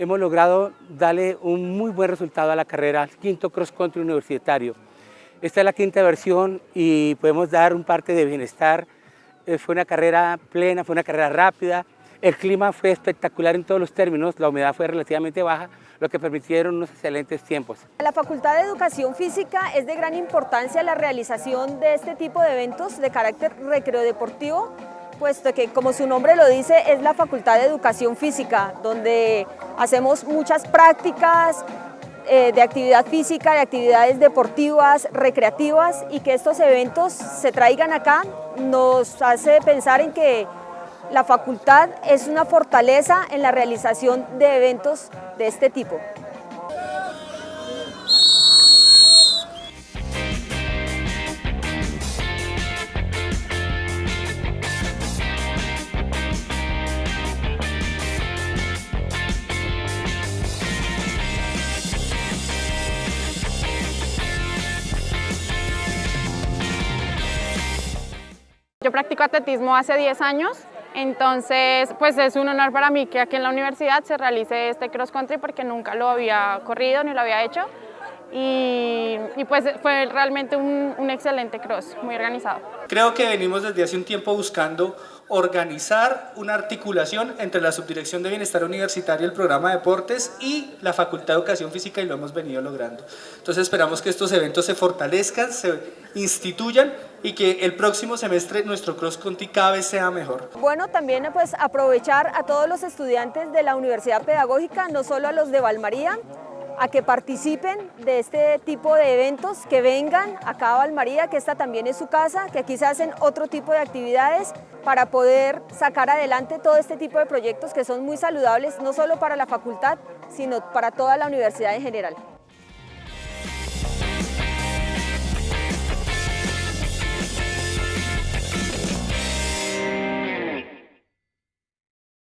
hemos logrado darle un muy buen resultado a la carrera, quinto cross country universitario. Esta es la quinta versión y podemos dar un parte de bienestar. Eh, fue una carrera plena, fue una carrera rápida, el clima fue espectacular en todos los términos, la humedad fue relativamente baja, lo que permitieron unos excelentes tiempos. La Facultad de Educación Física es de gran importancia la realización de este tipo de eventos de carácter recreodeportivo, puesto que, como su nombre lo dice, es la Facultad de Educación Física, donde hacemos muchas prácticas, eh, de actividad física, de actividades deportivas, recreativas y que estos eventos se traigan acá nos hace pensar en que la facultad es una fortaleza en la realización de eventos de este tipo. Practico atletismo hace 10 años entonces, pues es un honor para mí que aquí en la universidad se realice este cross country porque nunca lo había corrido ni lo había hecho y, pues fue realmente un, un, excelente cross, muy organizado. Creo que venimos desde hace un tiempo buscando organizar una articulación entre la Subdirección de Bienestar Universitario, el programa de deportes y la Facultad de Educación Física y lo hemos venido logrando. Entonces esperamos que estos eventos se fortalezcan, se instituyan y que el próximo semestre nuestro cross country cada vez sea mejor. Bueno, también pues aprovechar a todos los estudiantes de la Universidad Pedagógica, no solo a los de Valmaría, a que participen de este tipo de eventos, que vengan acá a Valmaría, que esta también es su casa, que aquí se hacen otro tipo de actividades para poder sacar adelante todo este tipo de proyectos que son muy saludables, no solo para la facultad, sino para toda la universidad en general.